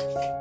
감사합니다.